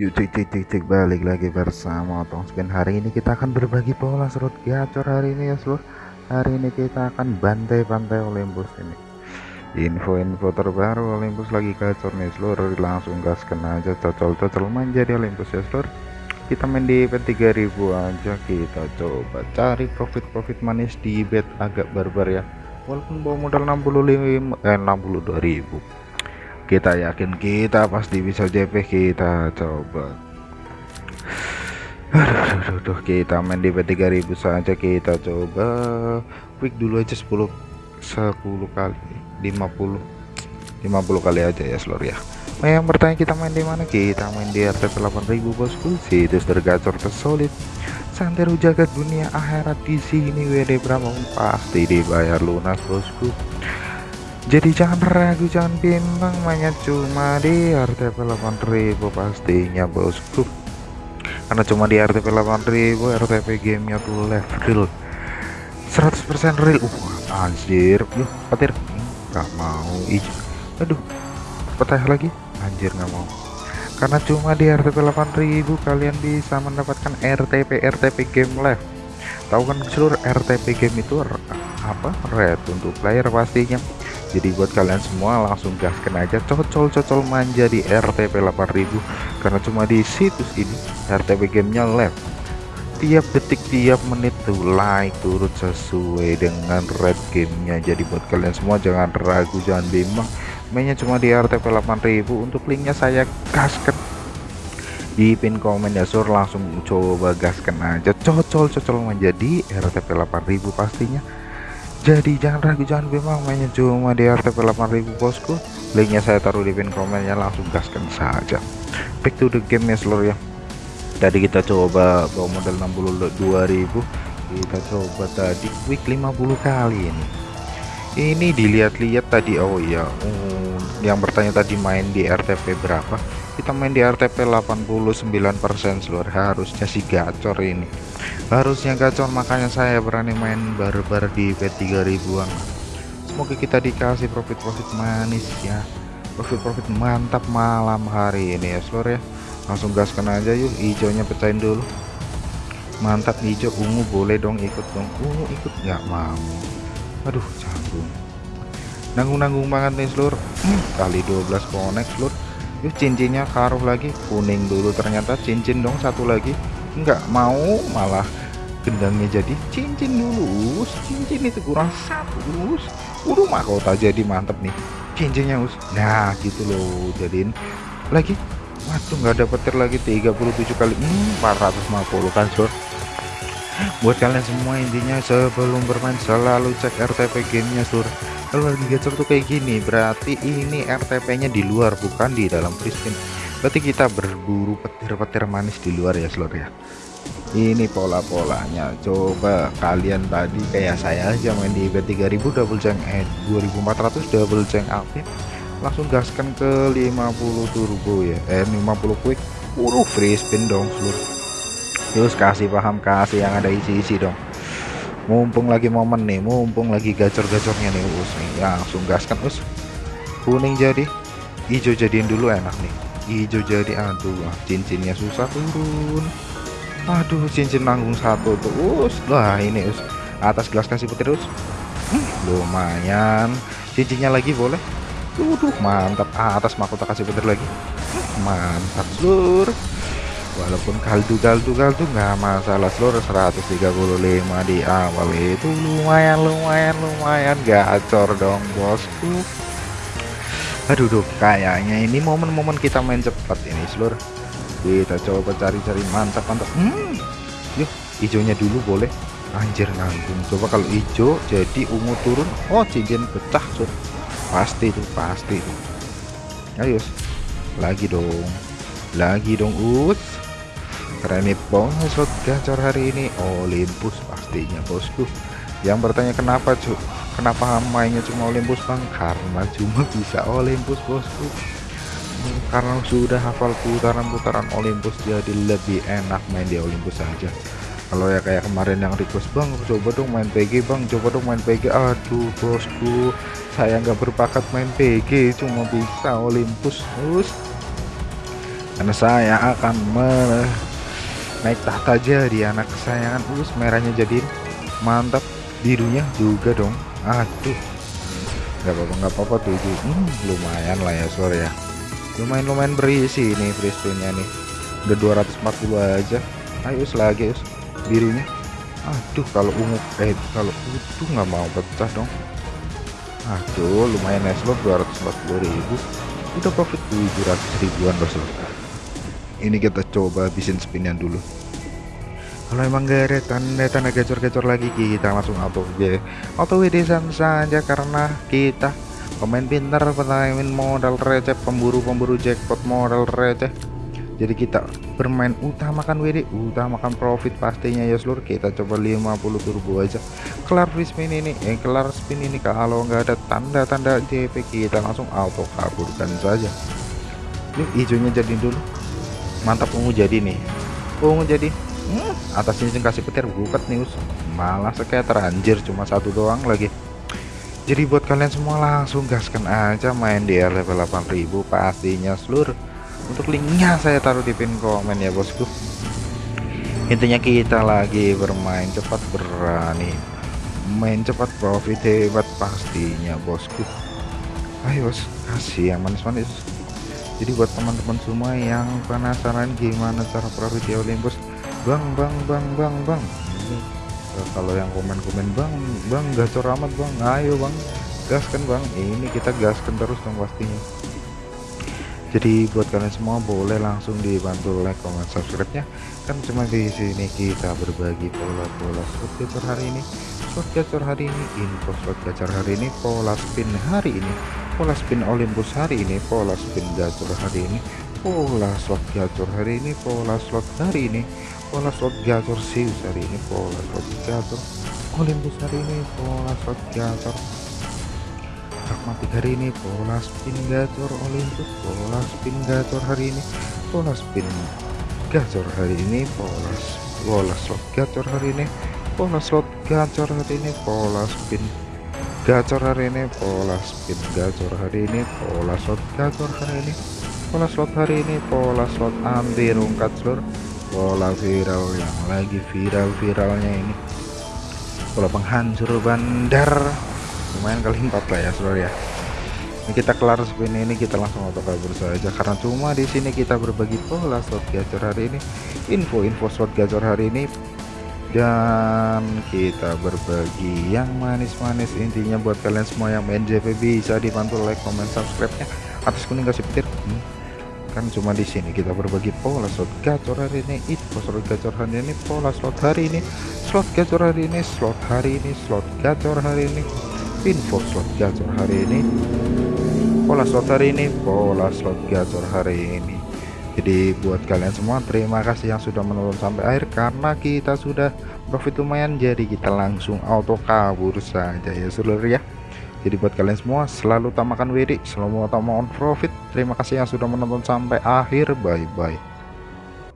Yuk cek cek balik lagi bersama Otong Spin hari ini kita akan berbagi pola slot gacor hari ini ya seluruh hari ini kita akan bantai-bantai Olympus ini. Info-info terbaru Olympus lagi gacor nih seluruh langsung gaskan aja cocol-cocol main jadi Olympus ya seluruh kita main di bet 3000 aja kita coba cari profit-profit manis di bet agak barbar ya. Walaupun bawa modal 65 eh 62.000 kita yakin kita pasti bisa JP kita coba. Aduh, kita main di P3000 saja kita coba. Quick dulu aja 10 10 kali 50 50 kali aja ya seluruh ya. Nah, yang bertanya kita main di mana? Kita main di RTP 8000 bosku. Situs tergacor tersolid. Santeru jagat dunia akhirat di sini WD berapa pasti dibayar lunas bosku jadi jangan ragu jangan bimbang mainnya cuma di RTP 8000 pastinya bosku. Karena cuma di RTP 8000 RTP gamenya tuh live real. 100% real. Uh anjir. Yuk petir. Nggak mau. Hijau aduh. Petah lagi. Anjir nggak mau. Karena cuma di RTP 8000 kalian bisa mendapatkan RTP RTP game live tahu kan seluruh RTP game itu apa? Red untuk player pastinya jadi buat kalian semua langsung gaskan aja cocol-cocol manja di RTP 8000 karena cuma di situs ini RTP gamenya live tiap detik tiap menit tuh like turut sesuai dengan red gamenya. Jadi buat kalian semua jangan ragu jangan bimbang. Mainnya cuma di RTP 8000 untuk linknya saya gaskan di pin komen ya sur langsung coba gaskan aja. Cocol-cocol menjadi RTP 8000 pastinya jadi jangan ragu jangan bimbang mainnya cuma di RTP 8000 bosku. Linknya saya taruh di pin komennya langsung gaskan saja. Back to the game ya seluruh ya. Tadi kita coba bawa modal 62.000 kita coba tadi quick 50 kali ini. Ini dilihat-lihat tadi. Oh iya. Um, yang bertanya tadi main di RTP berapa? Kita main di RTP 89% seluruh harusnya sih gacor ini. Harusnya gacor makanya saya berani main barbar di P3000an semoga kita dikasih profit-profit manis ya. Profit-profit mantap malam hari ini ya seluruh ya. Langsung gaskan aja yuk hijaunya pecahin dulu. Mantap hijau ungu boleh dong ikut dong. Ungu ikut nggak mau. Aduh canggung nanggung-nanggung banget nih seluruh hmm, kali 12 connect seluruh yuk cincinnya karuh lagi kuning dulu. Ternyata cincin dong satu lagi. Enggak mau malah gendangnya jadi cincin dulu. Cincin itu kurang satu us. Udah mahkota jadi mantep nih cincinnya us. Nah gitu loh. Jadiin lagi. Waduh nggak ada petir lagi 37 kali. Hmm, 450 kan sur buat kalian semua intinya sebelum bermain selalu cek RTP gamenya sur kalau lagi gacor tuh kayak gini berarti ini RTP nya di luar bukan di dalam free berarti kita berburu petir-petir manis di luar ya seluruh ya? Ini pola-polanya. Coba kalian tadi kayak saya aja main di bet 3000 double jeng eh 2400 double jeng aktif langsung gaskan ke 50 turbo ya eh 50 quick. Uruh free spin dong seluruh terus kasih paham kasih yang ada isi-isi dong mumpung lagi momen nih mumpung lagi gacor-gacornya nih us. Nih langsung gaskan us? Kuning jadi hijau jadiin dulu enak nih. Hijau jadi aduh ah, cincinnya susah turun. Aduh cincin nanggung satu tuh us. Wah ini us atas gelas kasih petir us. Hmm, lumayan. Cincinnya lagi boleh? Tuh, mantap. Ah, atas mahkota kasih petir lagi. Hmm, mantap seluruh walaupun kaldu-kaldu-kaldu nggak masalah. Seluruh 135 di awal itu lumayan lumayan lumayan. Gacor dong bosku. Aduh duh kayaknya ini momen-momen kita main cepat ini seluruh kita coba cari-cari mantap mantap hmm. Yuk hijaunya dulu boleh. Anjir nanggung coba kalau hijau jadi ungu turun. Oh cincin pecah sur pasti tuh pasti tuh. Ayo lagi dong. Lagi dong us keren nih slot gacor hari ini. Olympus pastinya bosku. Yang bertanya kenapa cu kenapa mainnya cuma Olympus bang? Karena cuma bisa Olympus bosku. Karena sudah hafal putaran-putaran Olympus jadi lebih enak main di Olympus saja. Kalau ya kayak kemarin yang request bang coba dong main PG bang coba dong main PG aduh bosku saya nggak berbakat main PG cuma bisa Olympus terus karena saya akan naik tahta jadi anak kesayangan. Us merahnya jadi mantap. Birunya juga dong. Aduh. Nggak apa-apa nggak apa-apa tujuh. Hmm, lumayan lah ya sore ya. Lumayan lumayan berisi ini free spinnya nih. Udah 240 aja. Ayo lagi us. Birunya aduh kalau ungu eh kalau itu nggak mau pecah dong. Aduh lumayan ya slot 240 ribu. Udah profit 700 ribuan bos ini kita coba habisin spinnya dulu. Kalau emang gak ada tanda-tanda gacor-gacor lagi kita langsung auto WD auto WD saja karena kita pemain pintar pemain modal receh pemburu-pemburu jackpot modal receh. Jadi kita bermain utamakan WD utamakan profit pastinya ya seluruh. Kita coba 50 turbo aja. Kelar spin ini eh kelar spin ini kalau nggak ada tanda-tanda JP kita langsung auto kaburkan saja. Yuk hijaunya jadi dulu mantap ungu jadi nih. Ungu jadi? Hmm, atas ini kasih petir buket nih us. Malah kayak teranjir cuma satu doang lagi. Jadi buat kalian semua langsung gaskan aja main di level 8000 pastinya seluruh untuk linknya saya taruh di pin komen ya bosku. Intinya kita lagi bermain cepat berani. Main cepat profit hebat pastinya bosku. Ayo bos kasih yang manis-manis jadi buat teman-teman semua yang penasaran gimana cara profit di Olympus bang bang bang bang bang. Kalau yang komen-komen bang bang gacor amat bang. Ayo bang gaskan bang. Ini kita gaskan terus dong pastinya. Jadi buat kalian semua boleh langsung dibantu like comment subscribe nya kan cuma di sini kita berbagi pola-pola slot gacor hari ini slot gacor hari ini info slot gacor hari ini pola spin hari ini pola spin Olympus hari ini pola spin gacor hari ini pola slot gacor hari ini pola slot hari ini pola slot gacor Zeus hari ini pola slot gacor Olympus hari ini pola slot gacor pragmatik hari ini pola spin gacor Olympus pola spin gacor hari ini pola spin gacor hari ini pola pola slot gacor hari ini pola slot gacor hari ini pola spin. Gacor hari ini pola spin. Gacor hari ini pola slot gacor hari ini pola slot hari ini pola slot anti rungkat seluruh pola viral yang lagi viral-viralnya ini. Pola penghancur bandar. Lumayan kali empat lah ya seluruh ya. Ini kita kelar spin ini kita langsung auto kabur saja. Karena cuma di sini kita berbagi pola slot gacor hari ini. Info-info slot gacor hari ini dan kita berbagi yang manis-manis. Intinya buat kalian semua yang main JP bisa dibantu like comment subscribe nya atas kuning kasih petir. Hmm. kan cuma di sini kita berbagi pola slot gacor hari ini. Info slot gacor hari ini pola slot hari ini. Slot gacor hari ini slot hari ini slot gacor hari ini. Info slot gacor hari ini. Pola slot hari ini pola slot gacor hari ini jadi buat kalian semua terima kasih yang sudah menonton sampai akhir. Karena kita sudah profit lumayan jadi kita langsung auto kabur saja ya seluruh ya. Jadi buat kalian semua selalu utamakan WD selalu utamakan profit. Terima kasih yang sudah menonton sampai akhir. Bye bye